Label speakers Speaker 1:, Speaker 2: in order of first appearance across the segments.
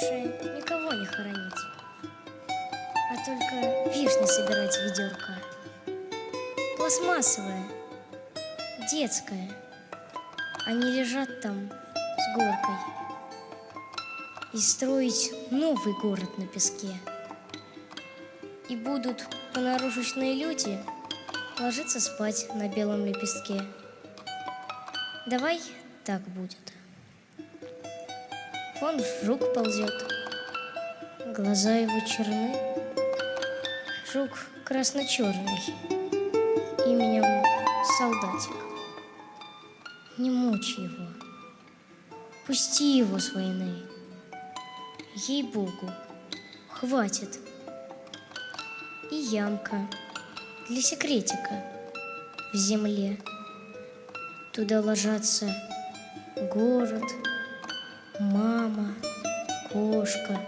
Speaker 1: лучше никого не хоронить, а только вишни собирать ведерко. Пластмассовая, детская. Они лежат там с горкой. И строить новый город на песке. И будут понарушечные люди ложиться спать на белом лепестке. Давай так будет. Вон жук ползет, глаза его черны. Жук красно-черный, именем солдатик. Не мучь его, пусти его с войны. Ей-богу, хватит. И ямка для секретика в земле. Туда ложатся город, мама, кошка.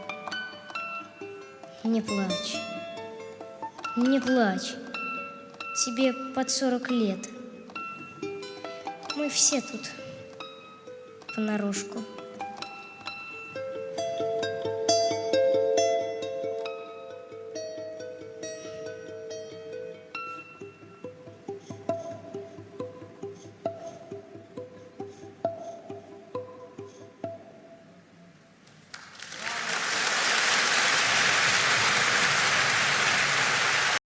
Speaker 1: Не плачь, не плачь, тебе под сорок лет. Мы все тут понарошку.